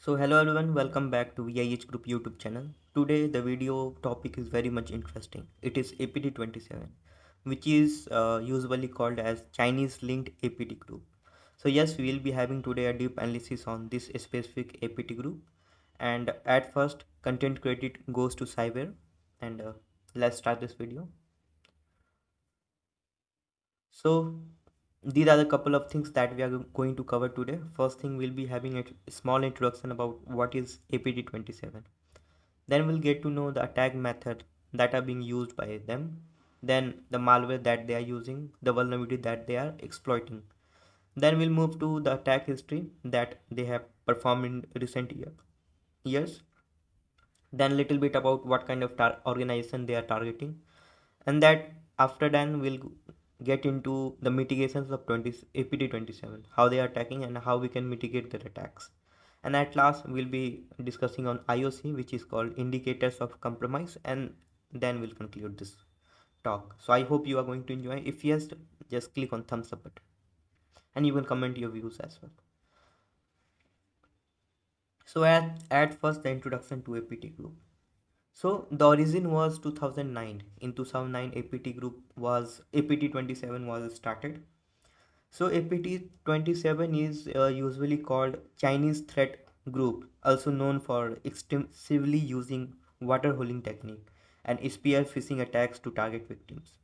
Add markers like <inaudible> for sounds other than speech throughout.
So hello everyone, welcome back to VIH Group YouTube channel. Today the video topic is very much interesting. It is APT27, which is uh, usually called as Chinese linked APT group. So yes, we will be having today a deep analysis on this specific APT group. And at first, content credit goes to Cyber. And uh, let's start this video. So these are the couple of things that we are going to cover today. First thing we'll be having a small introduction about what is apt27 then we'll get to know the attack method that are being used by them. Then the malware that they are using the vulnerability that they are exploiting. Then we'll move to the attack history that they have performed in recent year, years. Then little bit about what kind of organization they are targeting. And that after that we'll get into the mitigations of 20 apt27 how they are attacking and how we can mitigate their attacks. And at last we'll be discussing on ioc which is called indicators of compromise and then we'll conclude this talk. So i hope you are going to enjoy. If yes just click on thumbs up button. And you can comment your views as well. So at, at first the introduction to apt group so the origin was 2009. In 2009, APT group was APT 27 was started. So APT 27 is uh, usually called Chinese threat group, also known for extensively using water holing technique and spear phishing attacks to target victims.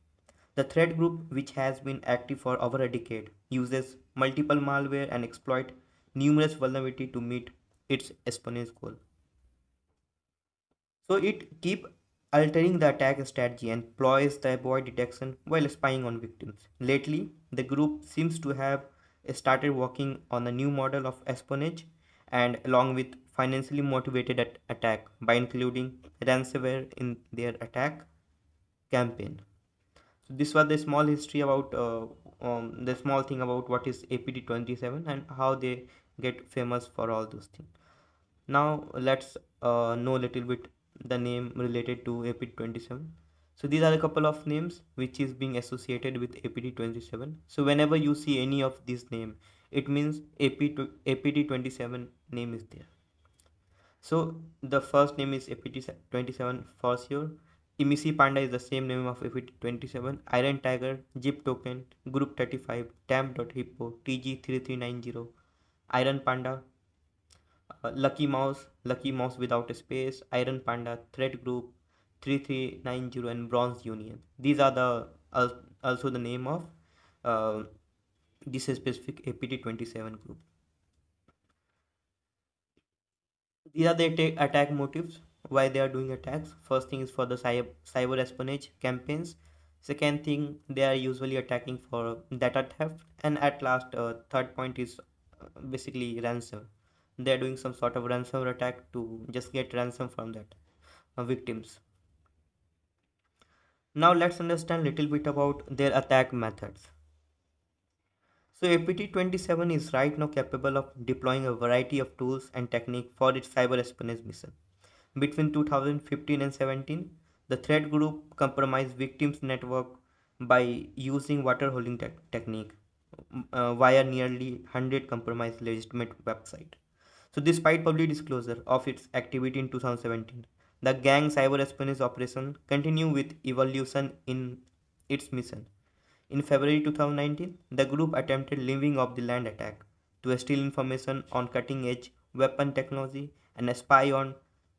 The threat group, which has been active for over a decade, uses multiple malware and exploit numerous vulnerability to meet its espionage goal. So it keep altering the attack strategy and ploys to avoid detection while spying on victims. Lately, the group seems to have started working on a new model of espionage and along with financially motivated at attack by including ransomware in their attack campaign. So this was the small history about uh, um, the small thing about what is APT27 and how they get famous for all those things. Now let's uh, know a little bit the name related to APT27. So these are a couple of names which is being associated with APT27. So whenever you see any of these name, it means APT27 name is there. So the first name is APT27 for sure. Emissary Panda is the same name of APT27, Iron Tiger, Zip Token, Group 35, Temp.hippo, TG3390, Iron Panda, uh, Lucky Mouse, Lucky Mouse without a space, Iron Panda, Threat Group, 3390 and Bronze Union. These are the uh, also the name of uh, this specific APT27 group. These are the attack motives why they are doing attacks. First thing is for the cyber, cyber espionage campaigns. Second thing they are usually attacking for data theft and at last uh, third point is uh, basically ransom they're doing some sort of ransomware attack to just get ransom from that uh, victims. Now let's understand little bit about their attack methods. So apt27 is right now capable of deploying a variety of tools and technique for its cyber espionage mission. Between 2015 and 17 the threat group compromised victims network by using water holing te technique uh, via nearly 100 compromised legitimate website so despite public disclosure of its activity in 2017, the gang cyber espionage operation continued with evolution in its mission. In February 2019, the group attempted leaving off the land attack to steal information on cutting edge weapon technology and spy on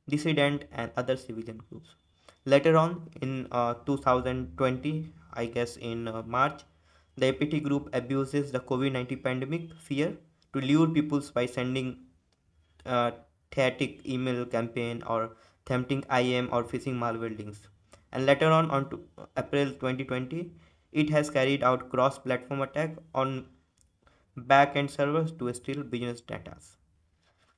dissident and other civilian groups. Later on in uh, 2020, I guess in uh, March, the APT group abuses the COVID 19 pandemic fear to lure people by sending uh, email campaign or tempting IM or phishing malware links. And later on, on to April 2020, it has carried out cross-platform attack on back-end servers to steal business data.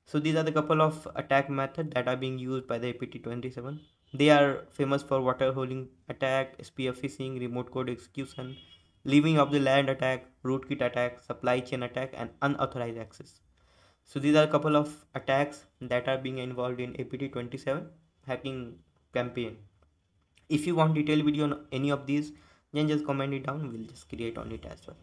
So these are the couple of attack methods that are being used by the APT27. They are famous for water holing attack, spear phishing, remote code execution, leaving of the land attack, rootkit attack, supply chain attack, and unauthorized access. So these are a couple of attacks that are being involved in APT27 hacking campaign. If you want detailed video on any of these, then just comment it down. We'll just create on it as well.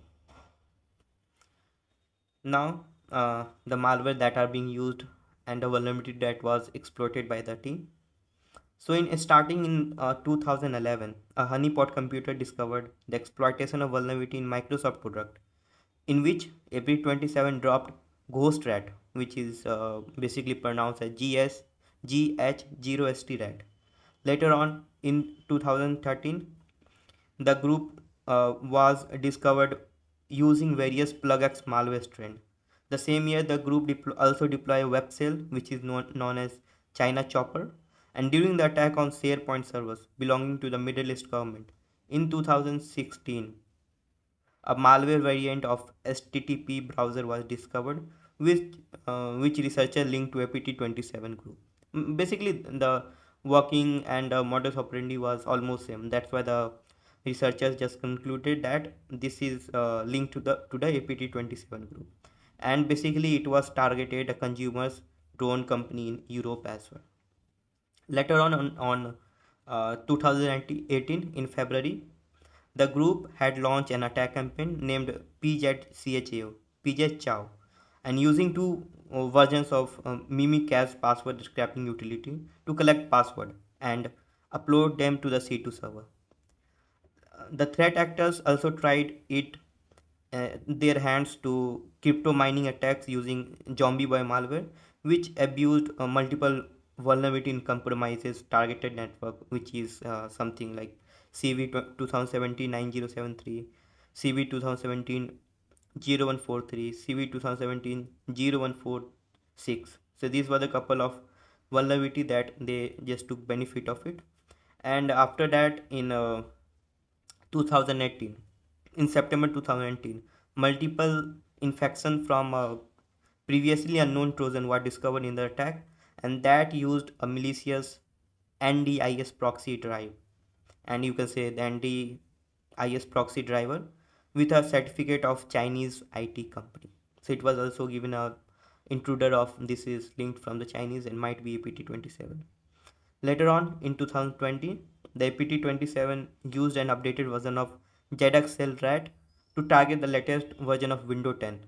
Now, uh, the malware that are being used and the vulnerability that was exploited by the team. So, in starting in uh, 2011, a honeypot computer discovered the exploitation of vulnerability in Microsoft product, in which APT27 dropped Ghost Rat, which is uh, basically pronounced as GS GH0ST Rat. Later on, in 2013, the group uh, was discovered using various plugx malware strain. The same year, the group deplo also deployed WebShell, which is known, known as China Chopper, and during the attack on SharePoint servers belonging to the Middle East government in 2016, a malware variant of HTTP browser was discovered, which uh, which researchers linked to APT27 group. Basically, the working and uh, modus operandi was almost same. That's why the researchers just concluded that this is uh, linked to the to the APT27 group, and basically it was targeted a consumers drone company in Europe as well. Later on, on, on uh, 2018 in February, the group had launched an attack campaign named PZCHAO, PZ Chow, and using two uh, versions of um, Mimikatz password scraping utility to collect password and upload them to the C2 server. Uh, the threat actors also tried it uh, their hands to crypto mining attacks using zombie boy malware which abused uh, multiple vulnerability in compromises targeted network which is uh, something like cv 2017 9073 cv 2017 0143 cv 2017 0146 so these were the couple of vulnerability that they just took benefit of it. And after that in uh, 2018 in september 2018 multiple infection from a previously unknown trojan were discovered in the attack and that used a malicious NDIS proxy drive and you can say the NDIS proxy driver with a certificate of Chinese IT company. So it was also given a intruder of this is linked from the Chinese and might be APT27. Later on in 2020, the APT27 used an updated version of ZXL RAT to target the latest version of Windows 10.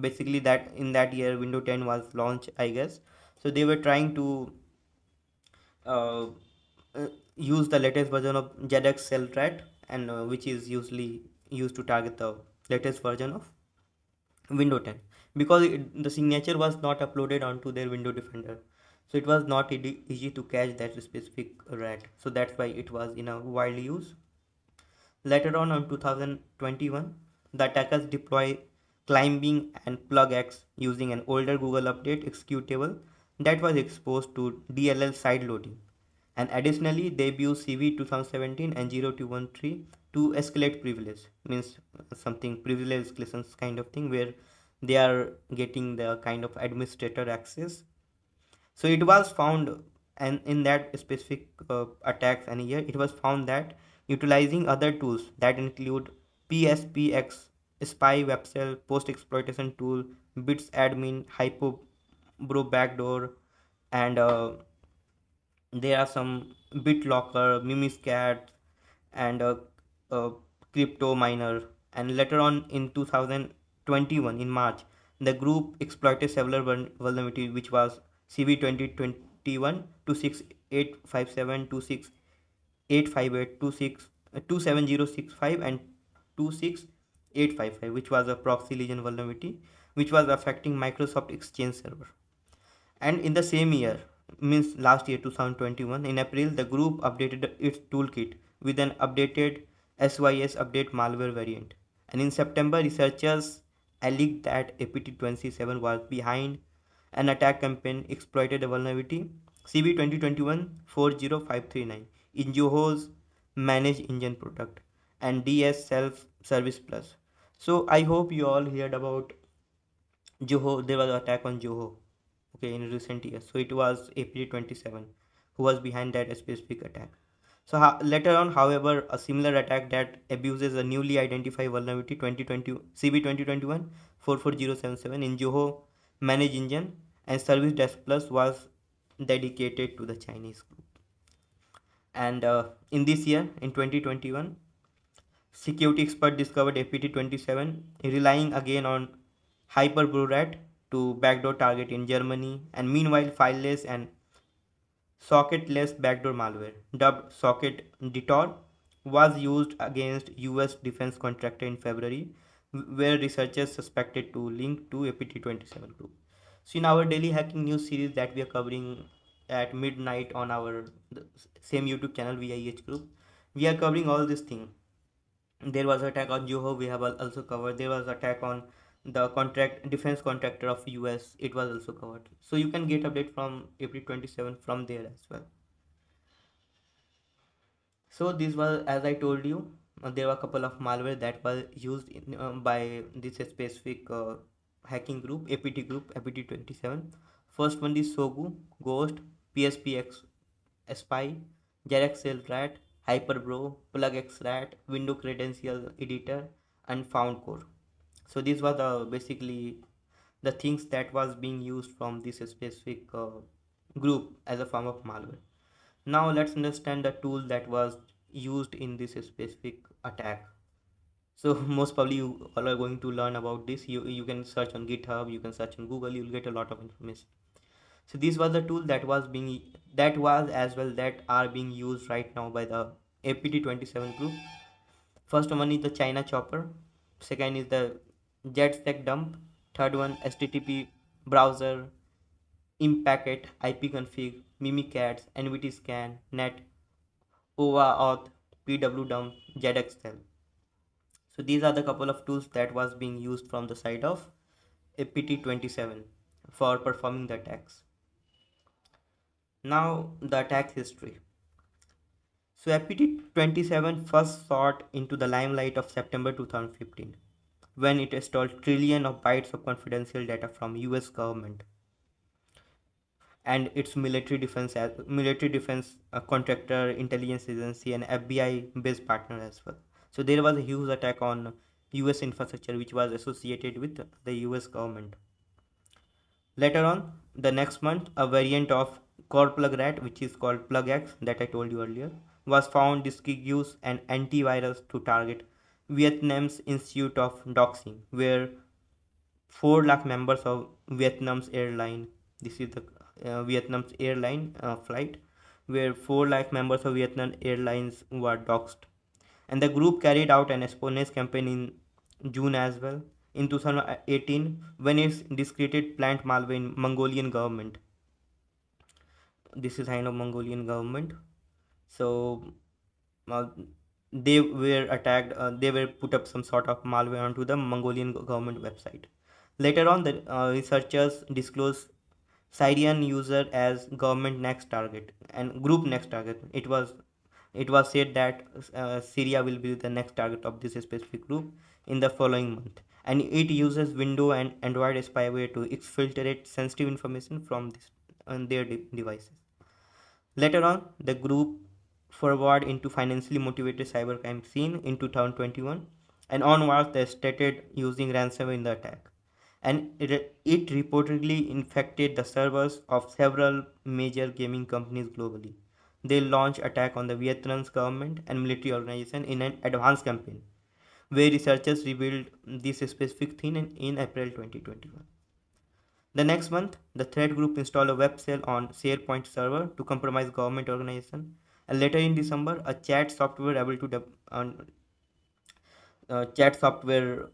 Basically that in that year Windows 10 was launched I guess so they were trying to uh, uh, use the latest version of ZxShell rat and uh, which is usually used to target the latest version of Windows 10 because it, the signature was not uploaded onto their window defender. So it was not easy to catch that specific rat so that's why it was in a wide use later on in 2021 the attackers deploy Clambling and plugx using an older google update executable that was exposed to DLL side loading. And additionally, they use CV 2017 and 0213 to escalate privilege, means something privilege escalations kind of thing where they are getting the kind of administrator access. So it was found and in that specific uh, attacks and here it was found that utilizing other tools that include PSPX, spy webshell, post exploitation tool, bits admin, hypo bro backdoor and uh, there are some bitlocker mimikatz and uh, uh, crypto miner. And later on in 2021 in march the group exploited several vulnerability which was cv 2021 26857 26858 27065 and 26855 which was a ProxyLogon vulnerability which was affecting microsoft exchange server. And in the same year means last year 2021 in april the group updated its toolkit with an updated sys update malware variant. And in september researchers alleged that apt27 was behind an attack campaign exploited a vulnerability cv 2021 40539 in zoho's ManageEngine product and ds self service plus. So i hope you all heard about zoho there was an attack on okay in recent years. So it was APT27 who was behind that specific attack. So later on however a similar attack that abuses a newly identified vulnerability 2020 cv 2021 44077 in zoho ManageEngine and service desk plus was dedicated to the chinese group. And uh, in this year in 2021 security expert discovered apt27 relying again on Hyperbro rat to backdoor target in Germany, and meanwhile, fileless and socketless backdoor malware, dubbed Socket Detour, was used against US defense contractor in February, where researchers suspected to link to APT27 group. So in our daily hacking news series that we are covering at midnight on our same YouTube channel VIH group, we are covering all this thing. There was attack on Zoho, we have also covered. There was attack on the contract defense contractor of US, it was also covered. So you can get update from APT27 from there as well. So this was as I told you, uh, there were a couple of malware that was used in, uh, by this specific uh, hacking group, APT group, APT27. First one is Sogu, Ghost, PSPX, Spy, Jeraxel Rat, Hyperbro, PlugX Rat, Window Credential Editor, and FoundCore so these were the basically the things that was being used from this specific uh, group as a form of malware. Now let's understand the tool that was used in this specific attack. So <laughs> most probably you all are going to learn about this. You you can search on github you can search on google you'll get a lot of information. So this was the tool that was being that was as well that are being used right now by the apt27 group. First one is the china chopper. Second is the jetstack dump third one http browser impacket ipconfig mimikatz nvt scan net ova auth pwdump zxl so these are the couple of tools that was being used from the side of apt27 for performing the attacks. Now the attack history. So apt27 first sought into the limelight of september 2015 when it stole trillion of bytes of confidential data from US government. And its military defense military defense uh, contractor intelligence agency and FBI based partner as well. So there was a huge attack on US infrastructure which was associated with the US government. Later on the next month a variant of Korplug RAT which is called PlugX that I told you earlier was found this use an antivirus to target Vietnam's Institute of Doxing, where 4 lakh members of Vietnam's airline, this is the uh, Vietnam's airline uh, flight, where 4 lakh members of Vietnam Airlines were doxed. And the group carried out an espionage campaign in June as well. In 2018, when it discredited plant malware in Mongolian government. This is kind of Mongolian government. So, uh, they were attacked uh, they were put up some sort of malware onto the mongolian government website. Later on the uh, researchers disclosed syrian user as government next target and group next target. It was it was said that uh, syria will be the next target of this specific group in the following month. And it uses window and android spyware to exfiltrate sensitive information from this on their de devices. Later on the group forward into financially motivated cybercrime scene in 2021 and onwards they started using ransomware in the attack. And it, it reportedly infected the servers of several major gaming companies globally. They launched attack on the vietnam's government and military organization in an advanced campaign where researchers revealed this specific thing in, april 2021 the next month, the threat group installed a web shell on SharePoint server to compromise government organization and later in December a chat software able to uh, chat software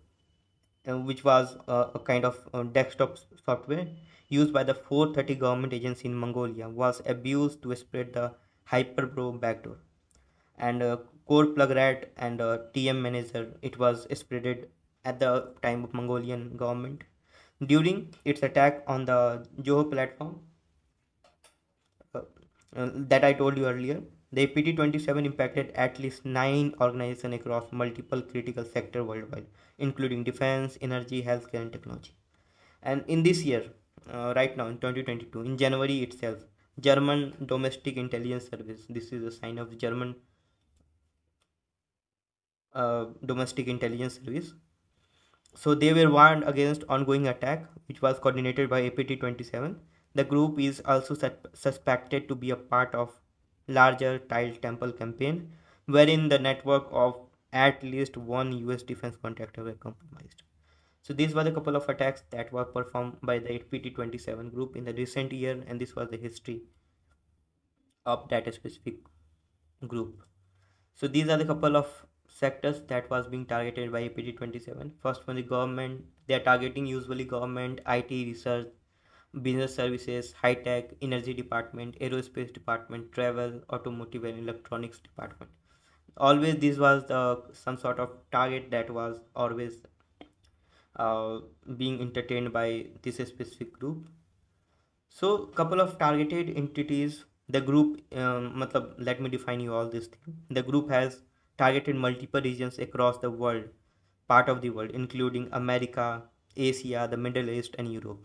uh, which was uh, a kind of uh, desktop software used by the 430 government agency in Mongolia was abused to spread the Hyperbro backdoor. And uh, Korplug RAT and uh, TM Manager it was spreaded at the time of Mongolian government. During its attack on the Zoho platform that I told you earlier the APT27 impacted at least nine organizations across multiple critical sectors worldwide, including defense, energy, healthcare, and technology. And in this year, uh, right now in 2022, in January itself, German Domestic Intelligence Service, this is a sign of German uh, Domestic Intelligence Service. So they were warned against ongoing attack, which was coordinated by APT27. The group is also suspected to be a part of larger tile temple campaign wherein the network of at least one US defense contractor were compromised. So these were the couple of attacks that were performed by the APT27 group in the recent year and this was the history of that specific group. So these are the couple of sectors that was being targeted by APT27. First one the government, they are targeting usually government, IT research, business services, high tech, energy department, aerospace department, travel, automotive and electronics department. Always this was the some sort of target that was always uh, being entertained by this specific group. So couple of targeted entities the group um, let me define you all this thing the group has targeted multiple regions across the world part of the world including america asia the middle east and europe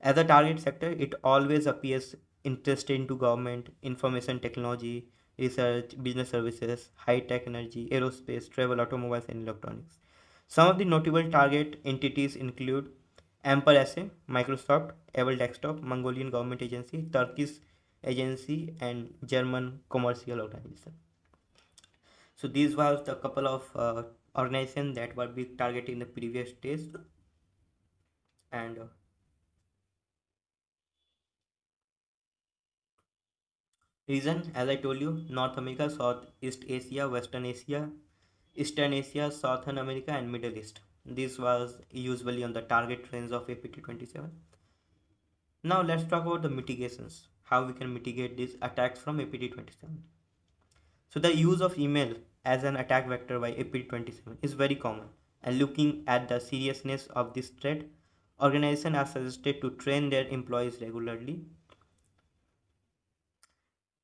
as a target sector it always appears interested into government information technology research business services high tech energy aerospace travel automobiles and electronics some of the notable target entities include Amper SA, Microsoft, Able Desktop, Mongolian Government Agency, Turkish agency and German commercial organization. So these were the couple of uh, organizations that were being targeted in the previous days and uh, region as I told you North America, South East Asia, Western Asia, Eastern Asia, Southern America and Middle East. This was usually on the target range of APT27. Now let's talk about the mitigations how we can mitigate these attacks from APT27. So the use of email as an attack vector by APT27 is very common and looking at the seriousness of this threat, organizations are suggested to train their employees regularly.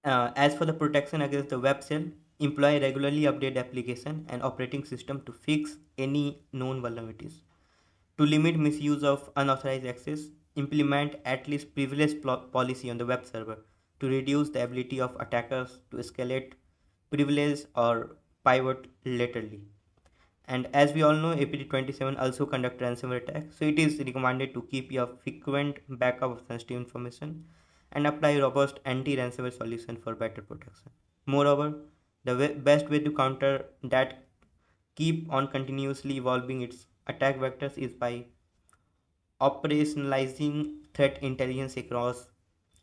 Uh, as for the protection against the web shell, employee regularly update application and operating system to fix any known vulnerabilities. To limit misuse of unauthorized access, implement at least privilege policy on the web server to reduce the ability of attackers to escalate privilege or pivot laterally. And as we all know, APT27 also conduct ransomware attacks, so it is recommended to keep your frequent backup of sensitive information and apply robust anti-ransomware solution for better protection. Moreover, the best way to counter that keep on continuously evolving its attack vectors is by operationalizing threat intelligence across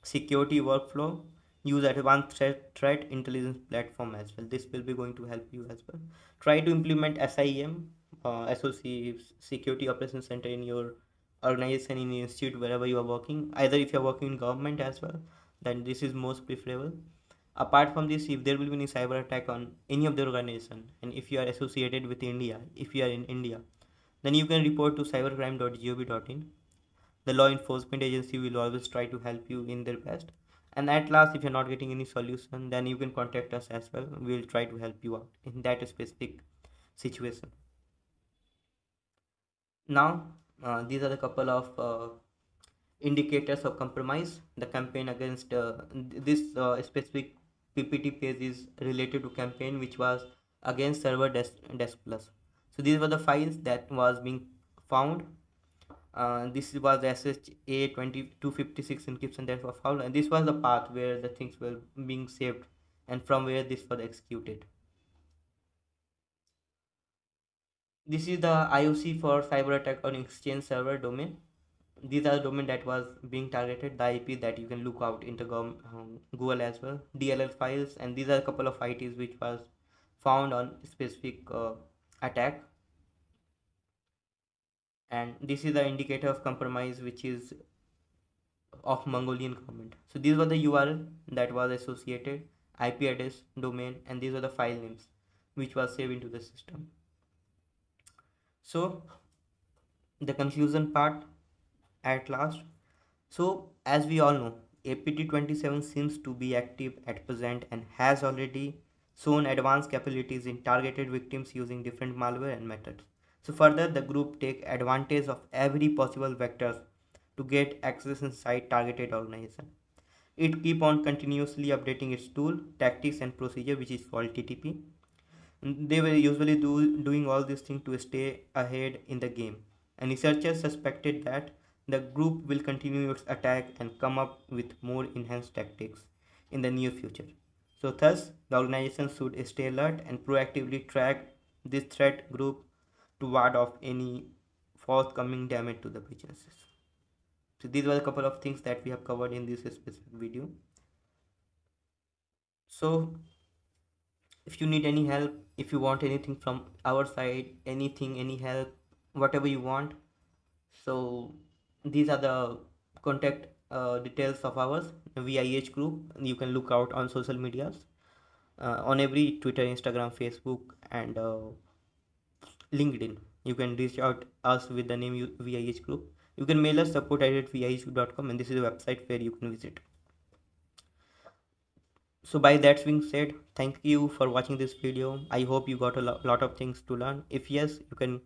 security workflow use advanced threat, threat intelligence platform as well this will be going to help you as well try to implement SIEM uh, SOC security operations center in your organization in your institute wherever you are working either if you are working in government as well then this is most preferable apart from this if there will be any cyber attack on any of the organization and if you are associated with India if you are in India then you can report to cybercrime.gov.in. The law enforcement agency will always try to help you in their best. And at last, if you're not getting any solution, then you can contact us as well. We'll try to help you out in that specific situation. Now, uh, these are the couple of uh, indicators of compromise. The campaign against uh, this uh, specific PPT page is related to campaign which was against server desk, desk plus. So these were the files that was being found. This was the SHA 2256 encryption that was found. And this was the path where the things were being saved and from where this was executed this is the IOC for cyber attack on exchange server domain these are the domain that was being targeted the IP that you can look out into um, Google as well DLL files and these are a couple of ITs which was found on specific uh, attack and this is the indicator of compromise which is of Mongolian government. So these were the URL that was associated, IP address, domain, and these are the file names which was saved into the system. So the conclusion part at last. So as we all know, APT27 seems to be active at present and has already shown advanced capabilities in targeted victims using different malware and methods. So further, the group take advantage of every possible vectors to get access inside targeted organization. It keep on continuously updating its tool, tactics and procedure which is called TTP. They were usually do, doing all these things to stay ahead in the game. And researchers suspected that the group will continue its attack and come up with more enhanced tactics in the near future. So thus, the organization should stay alert and proactively track this threat group to ward off any forthcoming damage to the businesses so these were a couple of things that we have covered in this specific video so if you need any help if you want anything from our side anything any help whatever you want. So these are the contact uh, details of ours VIH group. You can look out on social medias uh, on every Twitter Instagram Facebook and uh, LinkedIn. You can reach out us with the name VIH group. You can mail us support at vih.com and this is a website where you can visit so by that being said thank you for watching this video. I hope you got a lo lot of things to learn. If yes you can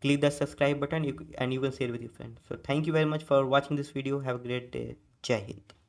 click the subscribe button and you can share with your friends. So thank you very much for watching this video. Have a great day. Jai hind